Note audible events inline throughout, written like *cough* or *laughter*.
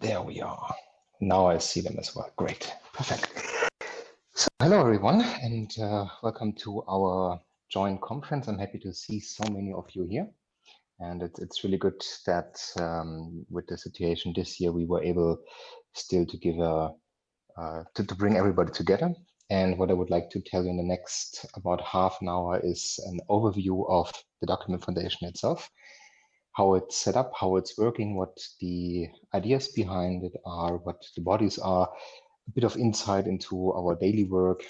There we are. Now I see them as well. Great. Perfect. So hello, everyone, and uh, welcome to our joint conference. I'm happy to see so many of you here. And it's, it's really good that um, with the situation this year, we were able still to give a, uh, to, to bring everybody together. And what I would like to tell you in the next about half an hour is an overview of the document foundation itself how it's set up, how it's working, what the ideas behind it are, what the bodies are, a bit of insight into our daily work.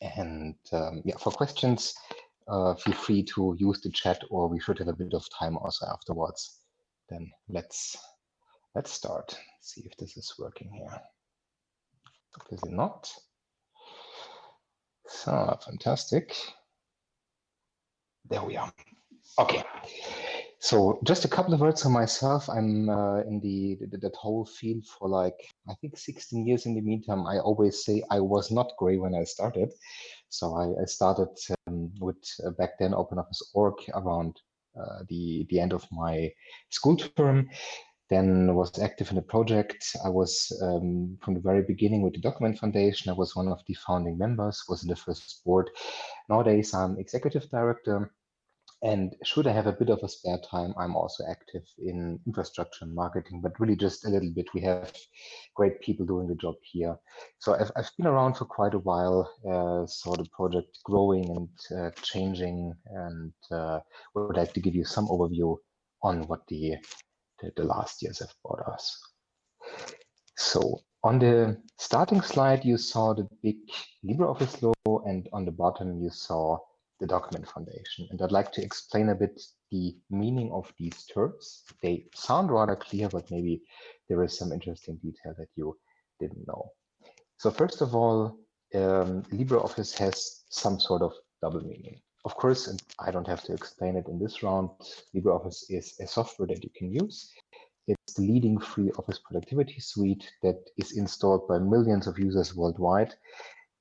And um, yeah, for questions, uh, feel free to use the chat or we should have a bit of time also afterwards. Then let's let's start. See if this is working here. Obviously not. So fantastic. There we are. Okay. So just a couple of words on myself. I'm uh, in the, the, that whole field for like I think 16 years. In the meantime, I always say I was not gray when I started. So I, I started um, with uh, back then Open Office org around uh, the the end of my school term. Then was active in the project. I was um, from the very beginning with the Document Foundation. I was one of the founding members. Was in the first board. Nowadays, I'm executive director and should I have a bit of a spare time, I'm also active in infrastructure and marketing, but really just a little bit. We have great people doing the job here. So I've, I've been around for quite a while, uh, saw the project growing and uh, changing, and uh, would like to give you some overview on what the, the, the last years have brought us. So on the starting slide, you saw the big LibreOffice logo, and on the bottom, you saw the document foundation. And I'd like to explain a bit the meaning of these terms. They sound rather clear, but maybe there is some interesting detail that you didn't know. So first of all, um, LibreOffice has some sort of double meaning. Of course, and I don't have to explain it in this round, LibreOffice is a software that you can use. It's the leading free office productivity suite that is installed by millions of users worldwide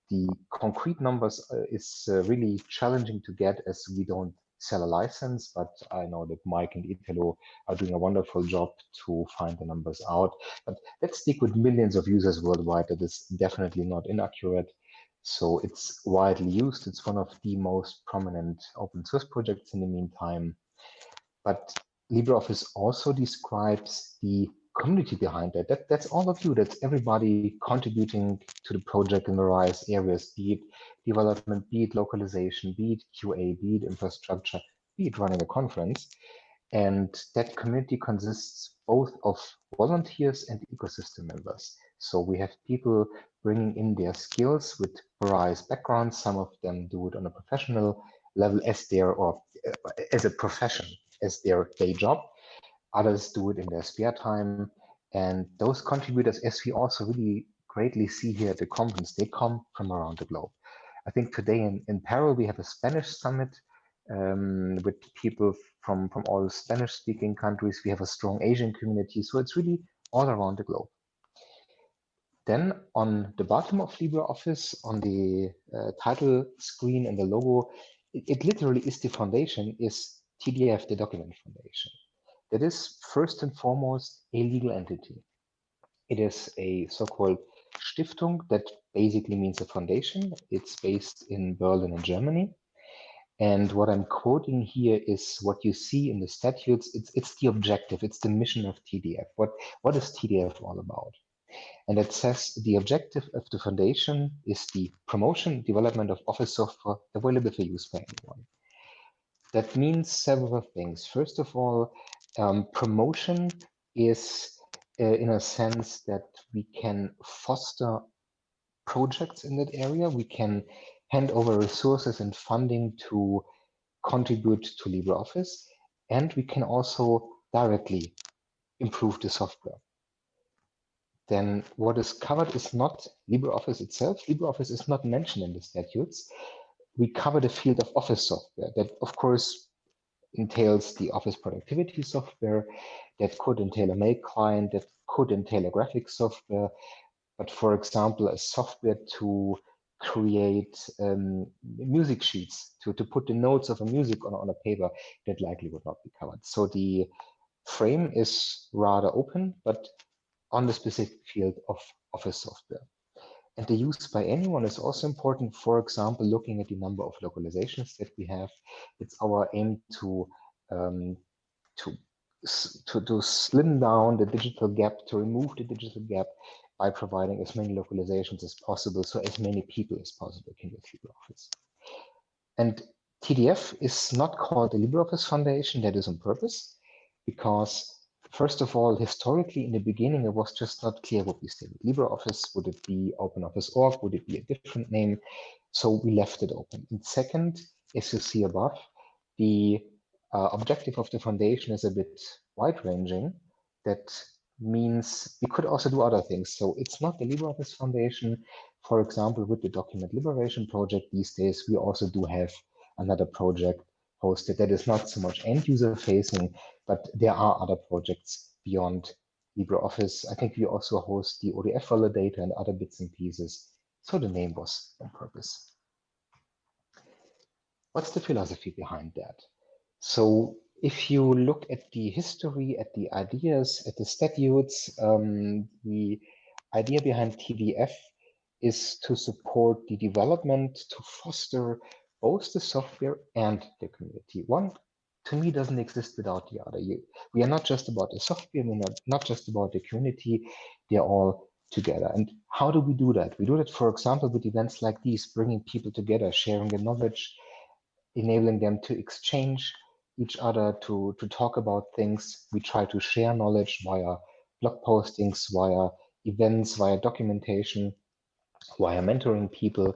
the concrete numbers uh, is uh, really challenging to get as we don't sell a license, but I know that Mike and Italo are doing a wonderful job to find the numbers out. But let's stick with millions of users worldwide. That is definitely not inaccurate. So it's widely used. It's one of the most prominent open source projects in the meantime. But LibreOffice also describes the community behind that. that. That's all of you. That's everybody contributing to the project in various areas, be it development, be it localization, be it QA, be it infrastructure, be it running a conference. And that community consists both of volunteers and ecosystem members. So we have people bringing in their skills with various backgrounds. Some of them do it on a professional level as their or uh, as a profession, as their day job Others do it in their spare time. And those contributors, as we also really greatly see here at the conference, they come from around the globe. I think today in, in Paris, we have a Spanish summit um, with people from, from all Spanish speaking countries. We have a strong Asian community. So it's really all around the globe. Then on the bottom of LibreOffice, on the uh, title screen and the logo, it, it literally is the foundation, is TDF, the document foundation. It is first and foremost a legal entity. It is a so-called Stiftung that basically means a foundation. It's based in Berlin in Germany. And what I'm quoting here is what you see in the statutes. It's, it's the objective, it's the mission of TDF. What, what is TDF all about? And it says the objective of the foundation is the promotion, development of office software available for use by anyone. That means several things. First of all, um, promotion is uh, in a sense that we can foster projects in that area. We can hand over resources and funding to contribute to LibreOffice, and we can also directly improve the software. Then what is covered is not LibreOffice itself. LibreOffice is not mentioned in the statutes. We cover the field of office software that, of course, entails the office productivity software, that could entail a mail client, that could entail a graphic software, but for example, a software to create um, music sheets, to, to put the notes of a music on, on a paper, that likely would not be covered. So the frame is rather open, but on the specific field of office software. And the use by anyone is also important. For example, looking at the number of localizations that we have, it's our aim to um, to to, to slim down the digital gap, to remove the digital gap by providing as many localizations as possible, so as many people as possible can use LibreOffice. And TDF is not called the LibreOffice Foundation, that is on purpose, because first of all, historically in the beginning, it was just not clear what we stay with LibreOffice. Would it be OpenOffice.org? Would it be a different name? So we left it open. And second, as you see above, the uh, objective of the foundation is a bit wide-ranging. That means we could also do other things. So it's not the LibreOffice Foundation. For example, with the Document Liberation Project these days, we also do have another project hosted that is not so much end user facing, but there are other projects beyond LibreOffice. I think we also host the ODF validator and other bits and pieces. So the name was on purpose. What's the philosophy behind that? So if you look at the history, at the ideas, at the statutes, um, the idea behind TDF is to support the development, to foster both the software and the community. One, to me, doesn't exist without the other. You, we are not just about the software, we're not, not just about the community, they're all together. And how do we do that? We do that, for example, with events like these, bringing people together, sharing the knowledge, enabling them to exchange each other to, to talk about things. We try to share knowledge via blog postings, via events, via documentation, via mentoring people.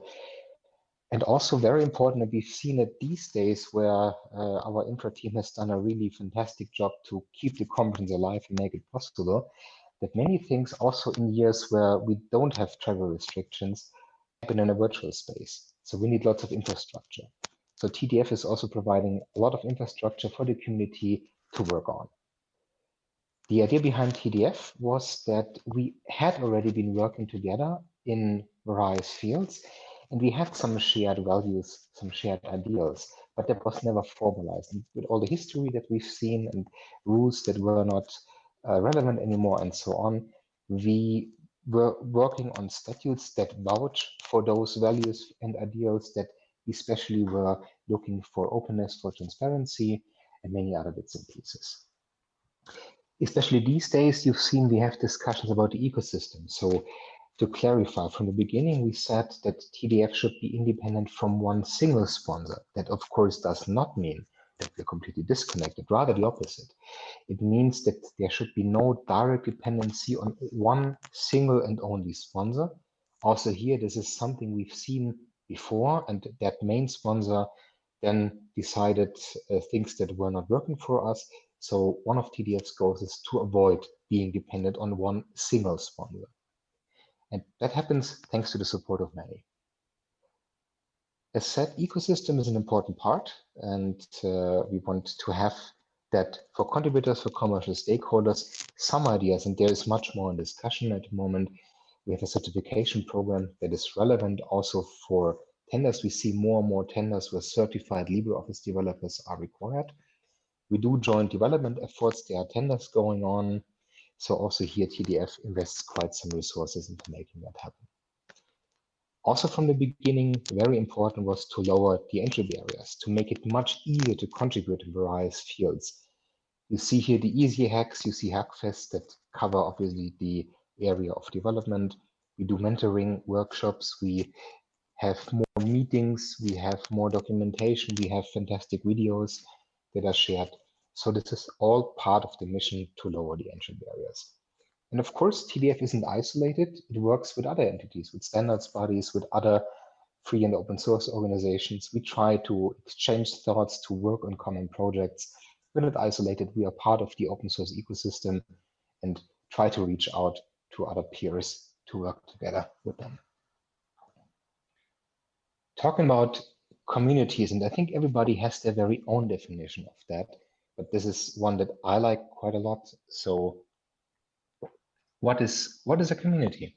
And also very important that we've seen it these days where uh, our infra team has done a really fantastic job to keep the conference alive and make it possible, that many things also in years where we don't have travel restrictions happen in a virtual space. So we need lots of infrastructure. So TDF is also providing a lot of infrastructure for the community to work on. The idea behind TDF was that we had already been working together in various fields, and we had some shared values, some shared ideals, but that was never formalized. And with all the history that we've seen and rules that were not uh, relevant anymore and so on, we were working on statutes that vouch for those values and ideals that especially were looking for openness, for transparency, and many other bits and pieces. Especially these days, you've seen we have discussions about the ecosystem. So to clarify, from the beginning, we said that TDF should be independent from one single sponsor. That, of course, does not mean that we're completely disconnected, rather the opposite. It means that there should be no direct dependency on one single and only sponsor. Also here, this is something we've seen before, and that main sponsor then decided uh, things that were not working for us. So one of TDF's goals is to avoid being dependent on one single sponsor. And that happens thanks to the support of many. As said, ecosystem is an important part, and uh, we want to have that for contributors, for commercial stakeholders, some ideas, and there is much more in discussion at the moment, we have a certification program that is relevant also for tenders. We see more and more tenders where certified LibreOffice developers are required. We do joint development efforts. There are tenders going on. So also here, TDF invests quite some resources into making that happen. Also from the beginning, very important was to lower the entry barriers, to make it much easier to contribute in various fields. You see here the easy hacks, you see Hackfest that cover obviously the area of development. We do mentoring workshops. We have more meetings. We have more documentation. We have fantastic videos that are shared. So this is all part of the mission to lower the entry barriers. And of course, TDF isn't isolated. It works with other entities, with standards bodies, with other free and open source organizations. We try to exchange thoughts, to work on common projects. We're not isolated. We are part of the open source ecosystem and try to reach out to other peers to work together with them. Talking about communities, and I think everybody has their very own definition of that, but this is one that I like quite a lot. So what is what is a community?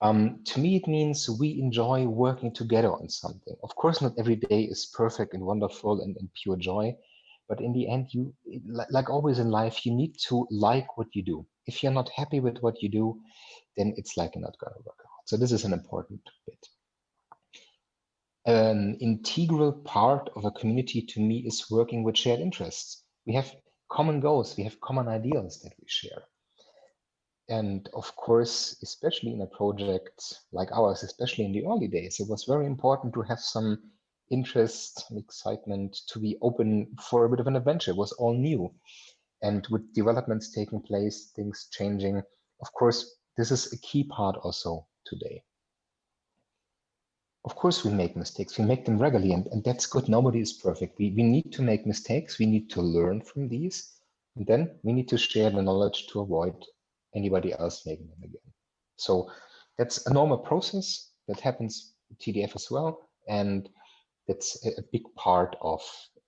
Um, to me, it means we enjoy working together on something. Of course, not every day is perfect and wonderful and, and pure joy, But in the end, you like always in life, you need to like what you do. If you're not happy with what you do, then it's likely not going to work out. So this is an important bit. An integral part of a community to me is working with shared interests. We have common goals, we have common ideals that we share. And of course, especially in a project like ours, especially in the early days, it was very important to have some interest and excitement to be open for a bit of an adventure. It was all new. And with developments taking place, things changing, of course, this is a key part also today. Of course, we make mistakes. We make them regularly, and, and that's good. Nobody is perfect. We, we need to make mistakes. We need to learn from these. And then we need to share the knowledge to avoid anybody else making them again. So that's a normal process that happens with TDF as well. And that's a big part of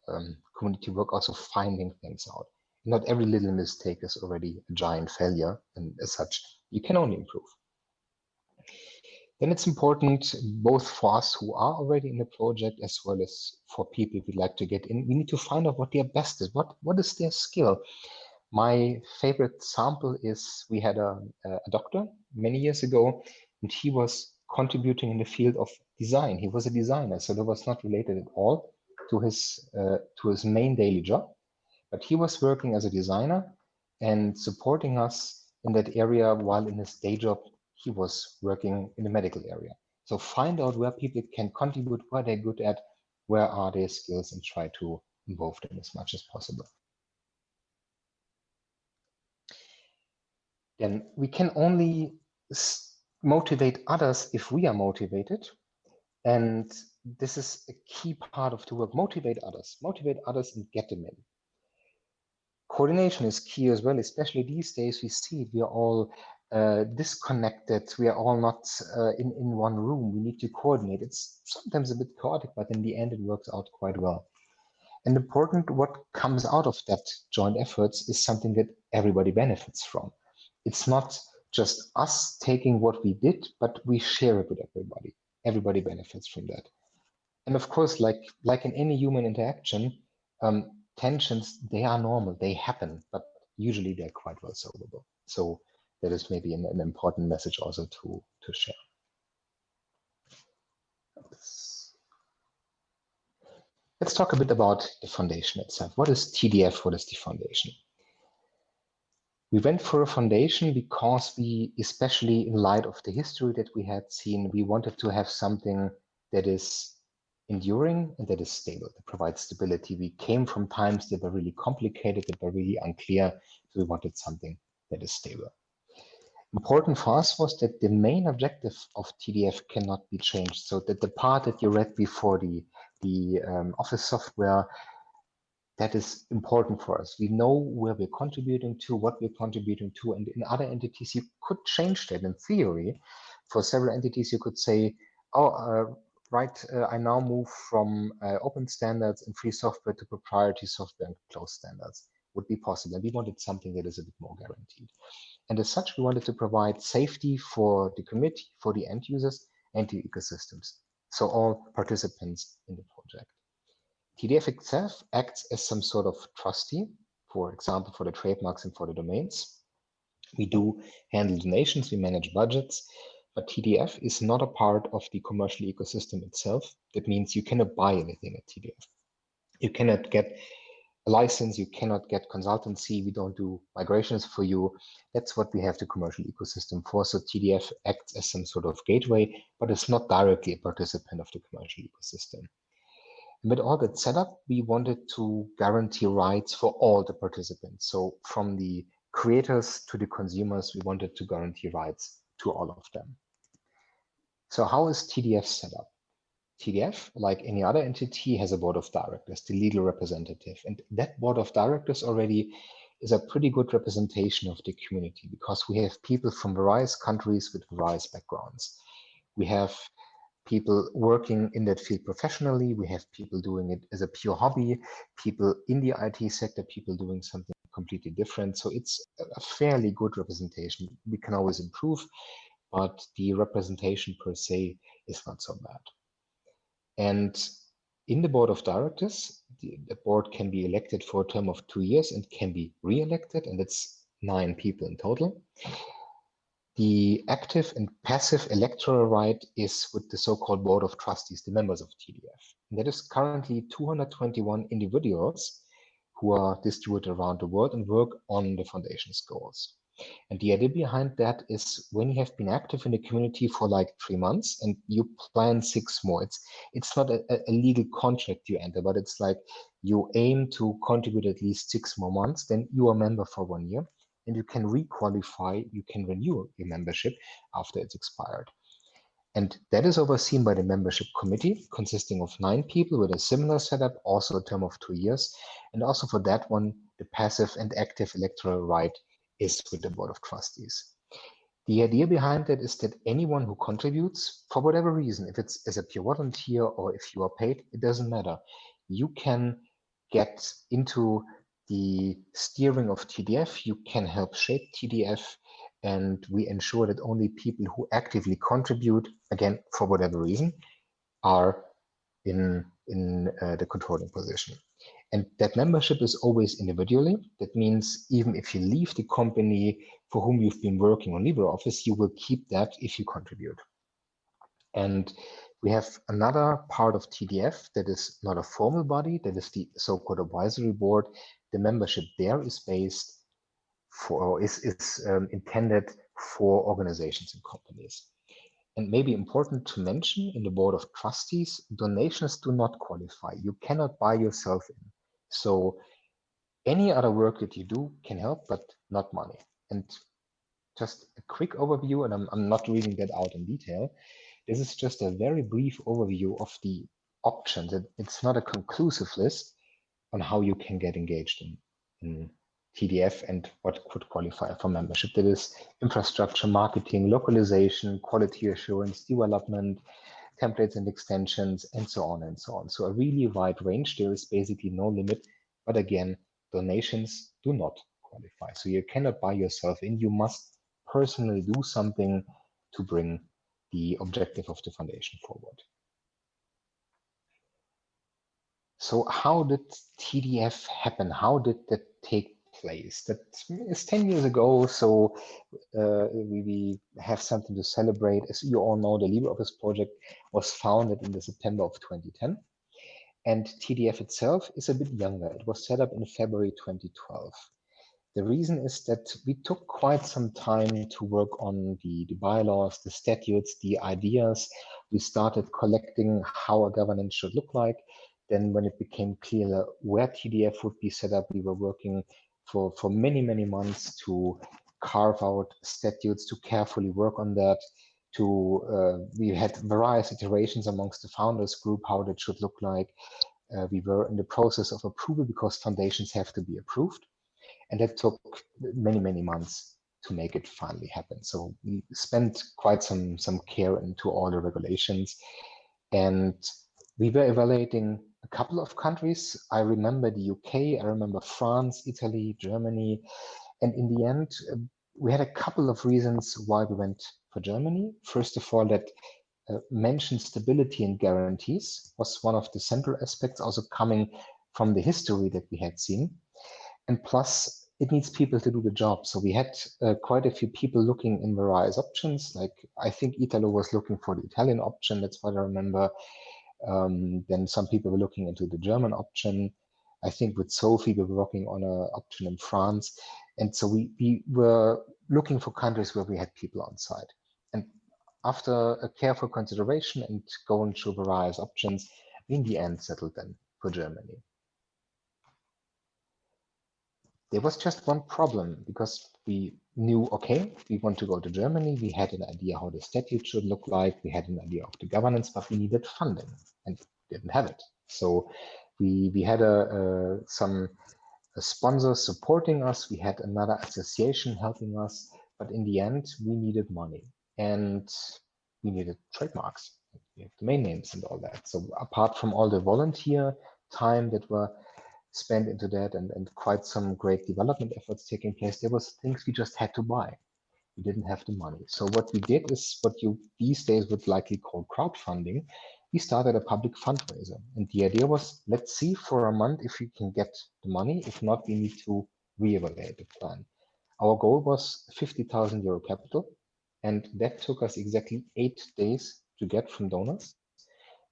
um, community work, also finding things out. Not every little mistake is already a giant failure, and as such, you can only improve. Then it's important both for us who are already in the project as well as for people we'd like to get in. We need to find out what their best is. What what is their skill? My favorite sample is we had a, a doctor many years ago, and he was contributing in the field of design. He was a designer, so that was not related at all to his uh, to his main daily job. But he was working as a designer and supporting us in that area while in his day job he was working in the medical area. So find out where people can contribute, where they're good at, where are their skills, and try to involve them as much as possible. Then we can only motivate others if we are motivated. And this is a key part of the work. Motivate others, motivate others and get them in. Coordination is key as well, especially these days. We see we are all uh, disconnected. We are all not uh, in, in one room. We need to coordinate. It's sometimes a bit chaotic, but in the end, it works out quite well. And important, what comes out of that joint efforts is something that everybody benefits from. It's not just us taking what we did, but we share it with everybody. Everybody benefits from that. And of course, like like in any human interaction, um, tensions they are normal, they happen, but usually they're quite well solvable. So that is maybe an, an important message also to to share. Let's talk a bit about the foundation itself. What is TDF? What is the foundation? We went for a foundation because we, especially in light of the history that we had seen, we wanted to have something that is enduring and that is stable, that provides stability. We came from times that were really complicated, that were really unclear. So we wanted something that is stable. Important for us was that the main objective of TDF cannot be changed. So that the part that you read before the, the um, office software that is important for us. We know where we're contributing to, what we're contributing to, and in other entities, you could change that in theory. For several entities, you could say, oh, uh, right, uh, I now move from uh, open standards and free software to proprietary software and closed standards. Would be possible. And we wanted something that is a bit more guaranteed. And as such, we wanted to provide safety for the committee, for the end users, and the ecosystems. So all participants in the project. TDF itself acts as some sort of trustee, for example, for the trademarks and for the domains. We do handle donations, we manage budgets, but TDF is not a part of the commercial ecosystem itself. That means you cannot buy anything at TDF. You cannot get a license, you cannot get consultancy, we don't do migrations for you. That's what we have the commercial ecosystem for. So TDF acts as some sort of gateway, but it's not directly a participant of the commercial ecosystem. And with all that setup, we wanted to guarantee rights for all the participants. So from the creators to the consumers, we wanted to guarantee rights to all of them. So how is TDF set up? TDF, like any other entity, has a board of directors, the legal representative. And that board of directors already is a pretty good representation of the community because we have people from various countries with various backgrounds. We have people working in that field professionally. We have people doing it as a pure hobby, people in the IT sector, people doing something completely different. So it's a fairly good representation. We can always improve, but the representation per se is not so bad. And in the board of directors, the, the, board can be elected for a term of two years and can be re-elected, and it's nine people in total. The active and passive electoral right is with the so-called board of trustees, the members of TDF. And that is currently 221 individuals who are distributed around the world and work on the foundation's goals. And the idea behind that is when you have been active in the community for like three months and you plan six more, it's it's not a, a legal contract you enter, but it's like you aim to contribute at least six more months, then you are a member for one year and you can requalify, you can renew your membership after it's expired. And that is overseen by the membership committee, consisting of nine people with a similar setup, also a term of two years. And also for that one, the passive and active electoral right is with the Board of Trustees. The idea behind that is that anyone who contributes, for whatever reason, if it's as a pure volunteer or if you are paid, it doesn't matter. You can get into the steering of TDF, you can help shape TDF, and we ensure that only people who actively contribute, again, for whatever reason, are in, in uh, the controlling position. And that membership is always individually. That means even if you leave the company for whom you've been working on LibreOffice, you will keep that if you contribute. And we have another part of TDF that is not a formal body, that is the so-called advisory board. The membership there is based for, is, is um, intended for organizations and companies. And maybe important to mention in the board of trustees, donations do not qualify. You cannot buy yourself in. So any other work that you do can help, but not money. And just a quick overview, and I'm, I'm not reading that out in detail. This is just a very brief overview of the options. It, it's not a conclusive list on how you can get engaged in, in TDF and what could qualify for membership. That is infrastructure, marketing, localization, quality assurance, development, templates and extensions, and so on and so on. So a really wide range. There is basically no limit. But again, donations do not qualify. So you cannot buy yourself in. You must personally do something to bring the objective of the foundation forward. So how did TDF happen? How did that take place. That is 10 years ago, so uh, we, we, have something to celebrate. As you all know, the LibreOffice project was founded in the September of 2010. And TDF itself is a bit younger. It was set up in February 2012. The reason is that we took quite some time to work on the, the bylaws, the statutes, the ideas. We started collecting how a governance should look like. Then when it became clear where TDF would be set up, we were working for, for many, many months to carve out statutes, to carefully work on that, to uh, we had various iterations amongst the founders group how that should look like. Uh, we were in the process of approval because foundations have to be approved. And that took many, many months to make it finally happen. So we spent quite some, some care into all the regulations. And we were evaluating couple of countries. I remember the UK, I remember France, Italy, Germany. And in the end, uh, we had a couple of reasons why we went for Germany. First of all, that uh, mentioned stability and guarantees was one of the central aspects, also coming from the history that we had seen. And plus, it needs people to do the job. So we had uh, quite a few people looking in various options. Like I think Italo was looking for the Italian option. That's what I remember. Um, then some people were looking into the German option. I think with Sophie, we were working on an option in France. And so we, we were looking for countries where we had people on site. And after a careful consideration and going through various options, in the end settled then for Germany. There was just one problem because we knew, okay, we want to go to Germany. We had an idea how the statute should look like. We had an idea of the governance, but we needed funding and didn't have it. So we, we had a, a some a sponsor supporting us. We had another association helping us, but in the end, we needed money and we needed trademarks, we domain names and all that. So apart from all the volunteer time that were spent into that and, and quite some great development efforts taking place, there was things we just had to buy. We didn't have the money. So what we did is what you these days would likely call crowdfunding. we started a public fundraiser. And the idea was, let's see for a month if we can get the money. If not, we need to reevaluate the plan. Our goal was 50,000 euro capital, and that took us exactly eight days to get from donors.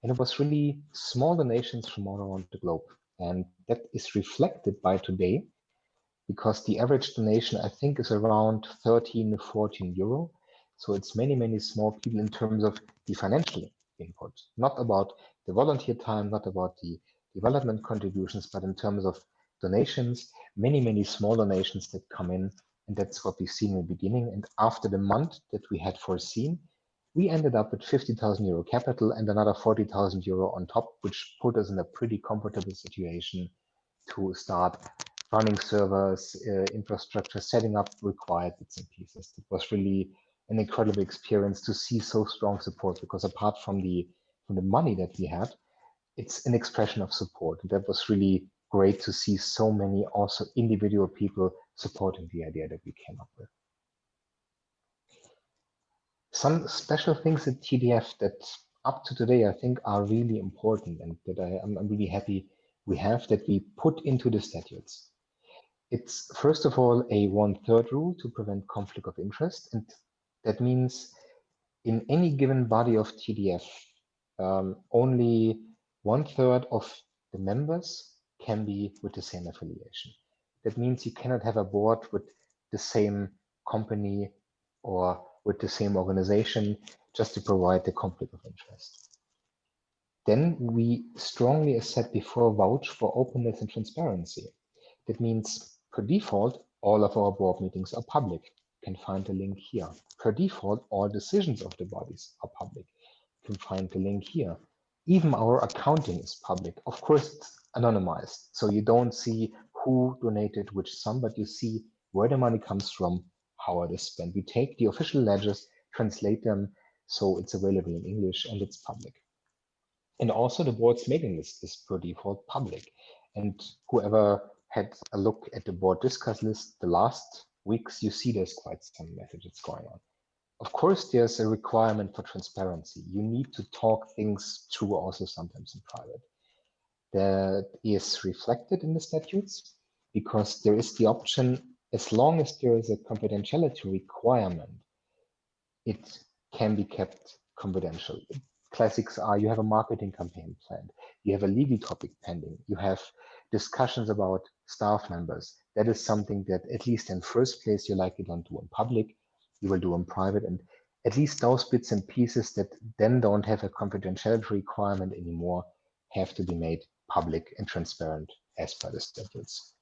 And it was really small donations from all around the globe. And that is reflected by today because the average donation, I think, is around 13, to 14 euro. So it's many, many small people in terms of the financial input, not about the volunteer time, not about the development contributions, but in terms of donations, many, many small donations that come in. And that's what we've seen in the beginning. And after the month that we had foreseen, we ended up with 50,000 euro capital and another 40,000 euro on top, which put us in a pretty comfortable situation to start running servers, uh, infrastructure, setting up required bits and pieces. It was really an incredible experience to see so strong support because apart from the from the money that we had, it's an expression of support. And that was really great to see so many also individual people supporting the idea that we came up with. Some special things at TDF that up to today I think are really important and that I, am really happy we have that we put into the statutes. It's first of all a one-third rule to prevent conflict of interest. And that means in any given body of TDF, um, only one-third of the members can be with the same affiliation. That means you cannot have a board with the same company or with the same organization just to provide the conflict of interest. Then we strongly, as said before, vouch for openness and transparency. That means per default, all of our board meetings are public. You can find the link here. Per default, all decisions of the bodies are public. You can find the link here. Even our accounting is public. Of course, it's anonymized. So you don't see who donated which sum, but you see where the money comes from, how it is spent. We take the official ledgers, translate them, so it's available in English and it's public. And also the board's mailing list is per default public. And whoever had a look at the board discuss list the last weeks, you see there's quite some messages going on. Of course, there's a requirement for transparency. You need to talk things through also sometimes in private. That is reflected in the statutes because there is the option, as long as there is a confidentiality requirement, it can be kept confidential. Classics are you have a marketing campaign planned, you have a legal topic pending, you have discussions about staff members. That is something that at least in first place you likely don't do in public, you will do in private. And at least those bits and pieces that then don't have a confidentiality requirement anymore have to be made public and transparent as per the statutes.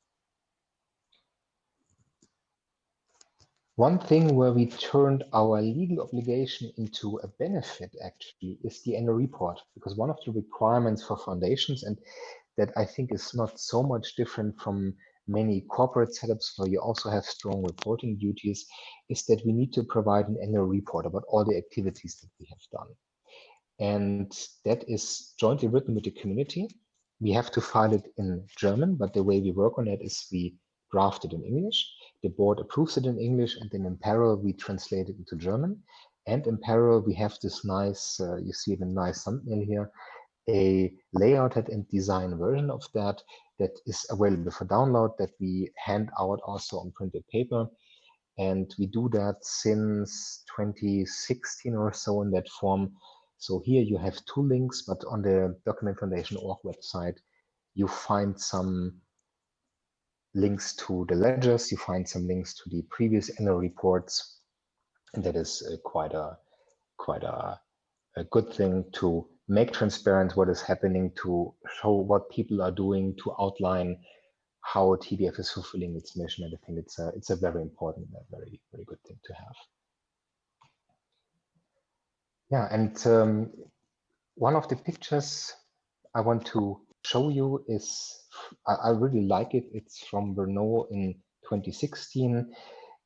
One thing where we turned our legal obligation into a benefit actually is the annual report, because one of the requirements for foundations, and that I think is not so much different from many corporate setups where you also have strong reporting duties, is that we need to provide an annual report about all the activities that we have done. And that is jointly written with the community. We have to file it in German, but the way we work on it is we draft it in English. The board approves it in English, and then in parallel, we translate it into German. And in parallel, we have this nice, uh, you see the nice thumbnail here, a layouted and design version of that that is available for download that we hand out also on printed paper. And we do that since 2016 or so in that form. So here you have two links, but on the Document Foundation org website, you find some links to the ledgers, you find some links to the previous annual reports. And that is uh, quite a quite a, a good thing to make transparent what is happening, to show what people are doing, to outline how TDF is fulfilling its mission. And I think it's a, it's a very important, a very, very good thing to have. Yeah, and um, one of the pictures I want to show you is, I, I really like it. It's from Brno in 2016.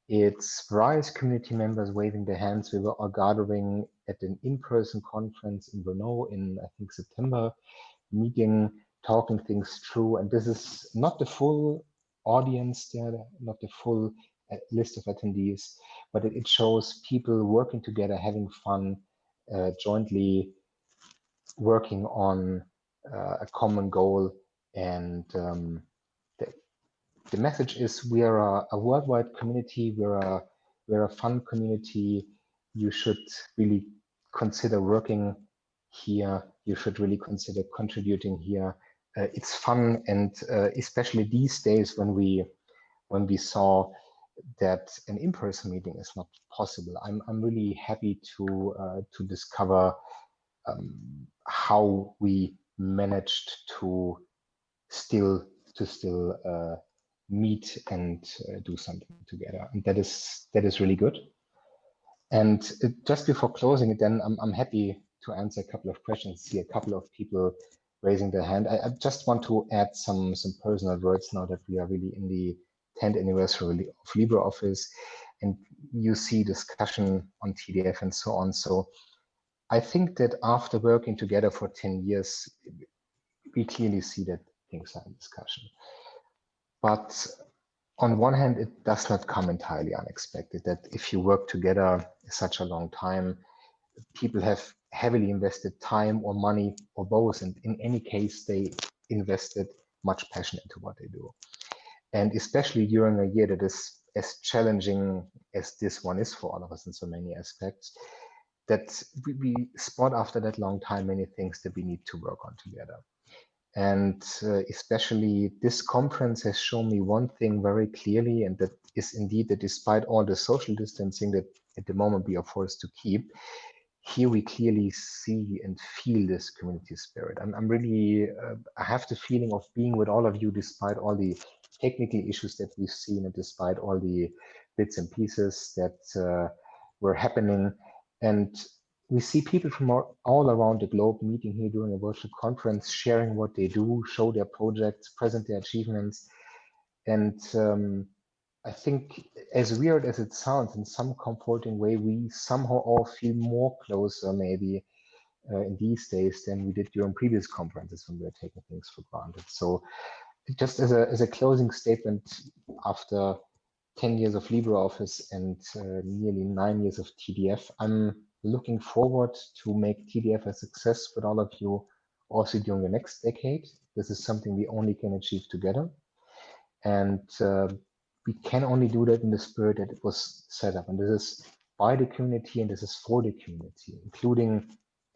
It's various community members waving their hands. We were all gathering at an in-person conference in Brno in, I think, September, meeting, talking things through. And this is not the full audience there, not the full uh, list of attendees, but it, it, shows people working together, having fun, uh, jointly working on uh, a common goal. And um, the, the message is we are a, a worldwide community. We're a, we're a fun community. You should really consider working here. You should really consider contributing here. Uh, it's fun, and uh, especially these days when we when we saw that an in-person meeting is not possible, I'm I'm really happy to uh, to discover um, how we managed to still to still uh, meet and uh, do something together, and that is that is really good. And just before closing it, then I'm I'm happy to answer a couple of questions. See a couple of people raising their hand. I, I just want to add some some personal words now that we are really in the 10th anniversary of LibreOffice, and you see discussion on TDF and so on. So I think that after working together for 10 years, we clearly see that things are in discussion. But on one hand, it does not come entirely unexpected that if you work together such a long time, people have heavily invested time or money or both. And in any case, they invested much passion into what they do. And especially during a year that is as challenging as this one is for all of us in so many aspects, that we, we spot after that long time many things that we need to work on together. And uh, especially this conference has shown me one thing very clearly, and that is indeed that despite all the social distancing that at the moment we are forced to keep, here we clearly see and feel this community spirit. I'm, I'm really, uh, I have the feeling of being with all of you despite all the technical issues that we've seen and despite all the bits and pieces that uh, were happening. And we see people from all around the globe meeting here during a virtual conference, sharing what they do, show their projects, present their achievements. And um, I think as weird as it sounds, in some comforting way, we somehow all feel more closer maybe uh, in these days than we did during previous conferences when we were taking things for granted. So just as a, as a closing statement after 10 years of LibreOffice and uh, nearly nine years of TDF. I'm looking forward to make TDF a success with all of you also during the next decade. This is something we only can achieve together. And uh, we can only do that in the spirit that it was set up. And this is by the community and this is for the community, including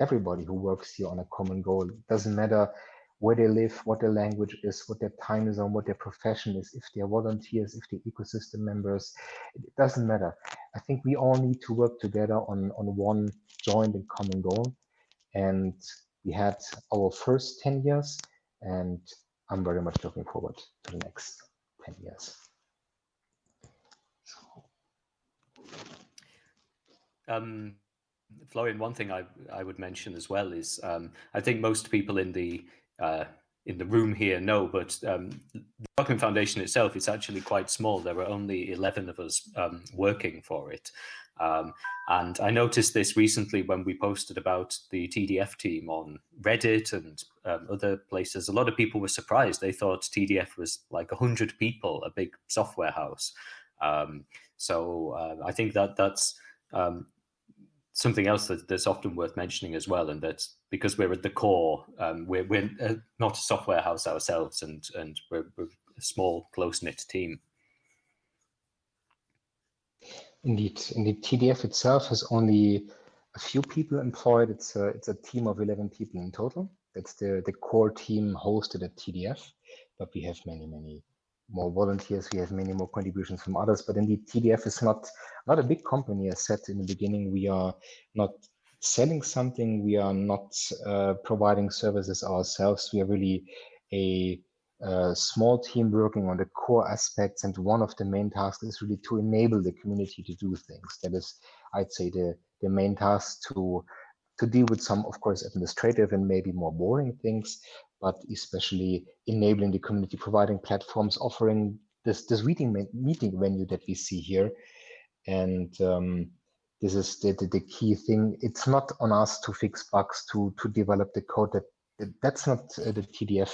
everybody who works here on a common goal. It doesn't matter where they live, what their language is, what their time is on, what their profession is, if they're volunteers, if they're ecosystem members, it doesn't matter. I think we all need to work together on, on one joint and common goal. And we had our first 10 years, and I'm very much looking forward to the next 10 years. Um, Florian, one thing I, I would mention as well is um, I think most people in the uh, in the room here know, but um, the Wellcome Foundation itself is actually quite small. There were only 11 of us um, working for it. Um, and I noticed this recently when we posted about the TDF team on Reddit and um, other places. A lot of people were surprised. They thought TDF was like 100 people, a big software house. Um, so uh, I think that that's um, something else that, that's often worth mentioning as well, and that's because we're at the core, um, we're, we're uh, not a software house ourselves, and and we're, we're a small, close knit team. Indeed, indeed, TDF itself has only a few people employed. It's a it's a team of eleven people in total. That's the the core team hosted at TDF, but we have many many more volunteers. We have many more contributions from others, but indeed TDF is not, not a big company as said in the beginning. We are not selling something. We are not uh, providing services ourselves. We are really a, a, small team working on the core aspects. And one of the main tasks is really to enable the community to do things. That is, I'd say, the, the main task to to deal with some, of course, administrative and maybe more boring things, but especially enabling the community, providing platforms, offering this this meeting meeting venue that we see here, and um, this is the, the, the key thing. It's not on us to fix bugs, to to develop the code. That that's not uh, the TDF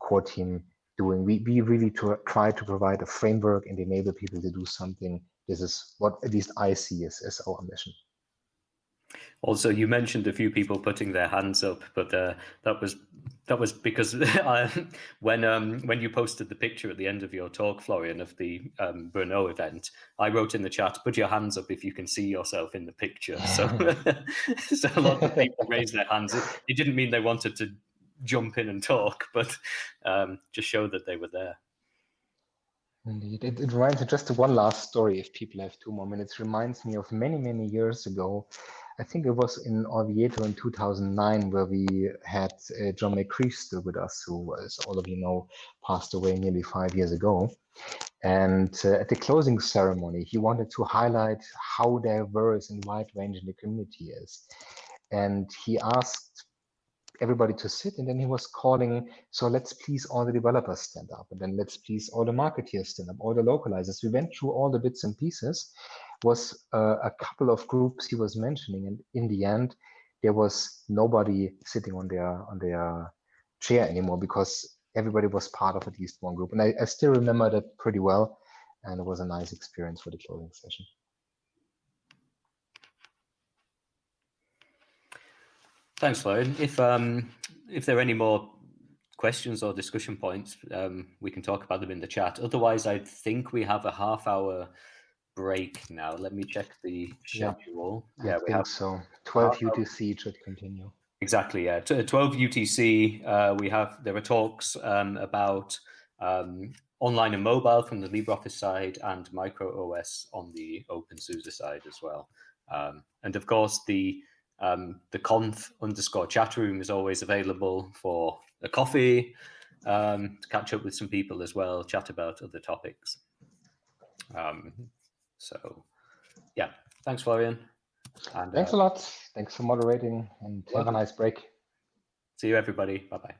core team doing. We we really to try to provide a framework and enable people to do something. This is what at least I see as, as our mission. Also, you mentioned a few people putting their hands up, but uh, that was that was because I, *laughs* when um, when you posted the picture at the end of your talk, Florian, of the um, event, I wrote in the chat, "Put your hands up if you can see yourself in the picture." So, *laughs* so a lot of people raised their hands. It, it, didn't mean they wanted to jump in and talk, but um, just show that they were there. Indeed. It, it reminds me just one last story, if people have two more minutes, reminds me of many, many years ago. I think it was in Orvieto in 2009 where we had uh, John McCreesh still with us, who, as all of you know, passed away nearly five years ago. And uh, at the closing ceremony, he wanted to highlight how diverse and wide ranging the community is. And he asked everybody to sit and then he was calling so let's please all the developers stand up and then let's please all the marketeers stand up all the localizers. We went through all the bits and pieces. Was uh, a couple of groups he was mentioning and in the end there was nobody sitting on their on their chair anymore because everybody was part of at least one group. And I, I still remember that pretty well and it was a nice experience for the closing session Thanks, Florian. If um, if there are any more questions or discussion points, um, we can talk about them in the chat. Otherwise, I think we have a half hour break now. Let me check the schedule. Yeah, yeah I we think have so. 12 UTC should continue. Exactly. Yeah, 12 UTC. Uh, we have there are talks um, about um, online and mobile from the LibreOffice side and micro OS on the OpenSUSE side as well. Um, and of course, the um, the conf underscore chat room is always available for a coffee, um, to catch up with some people as well, chat about other topics. Um, so, yeah, thanks, Florian. And, thanks uh, a lot. Thanks for moderating and have a nice break. See you, everybody. Bye bye.